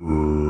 Mm.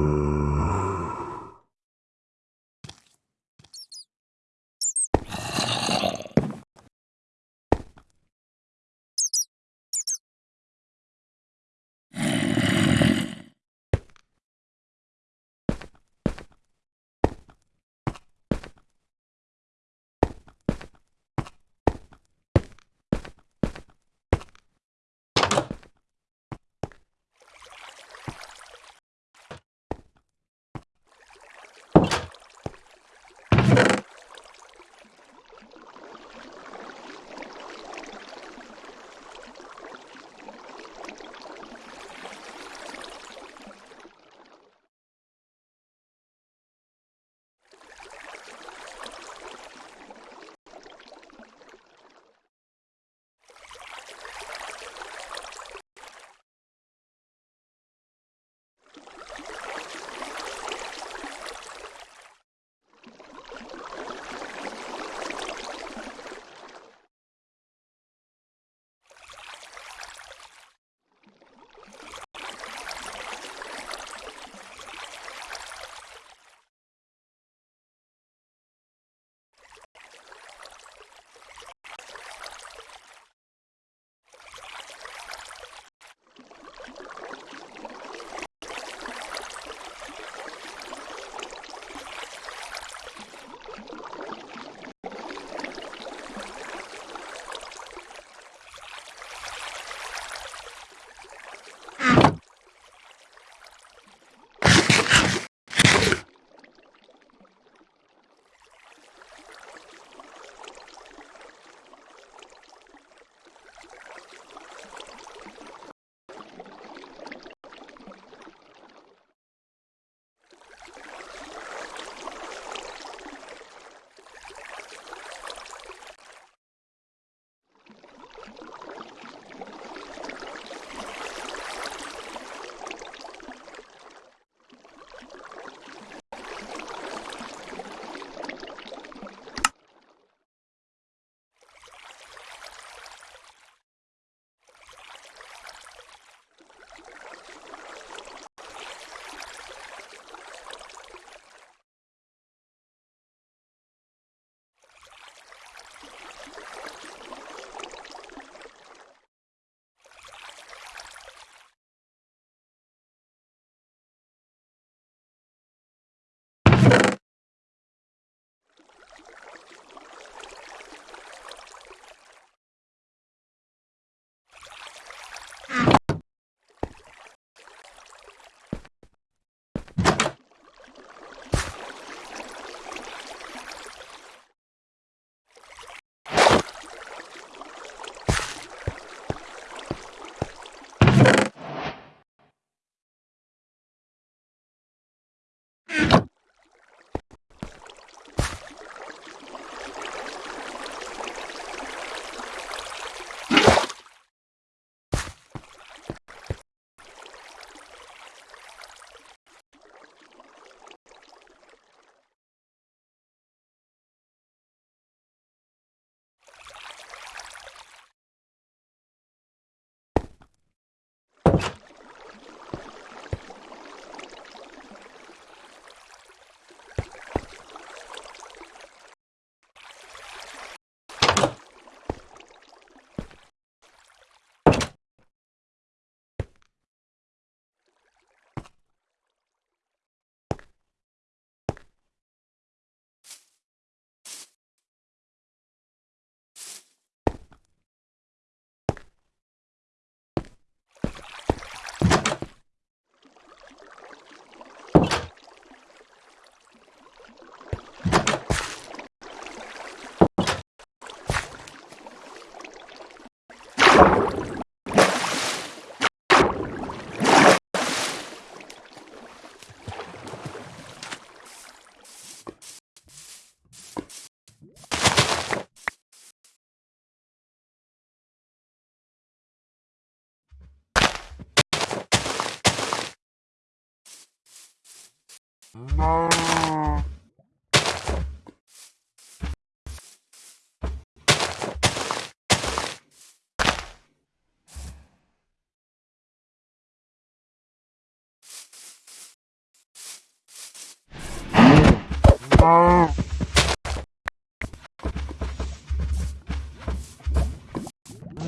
No.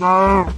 No.